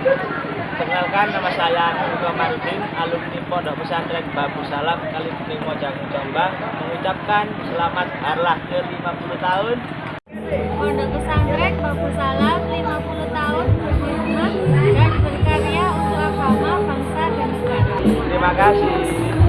Perkenalkan nama saya Nurko Martin, alumni Pondok Pesantren Babu Salam Kalibumi Mojang Jombang mengucapkan selamat harlah ke 50 tahun. Pondok Pesantren Babu Salam 50 tahun berkhidmat dan berkarya untuk agama, bangsa, dan negara. Terima kasih.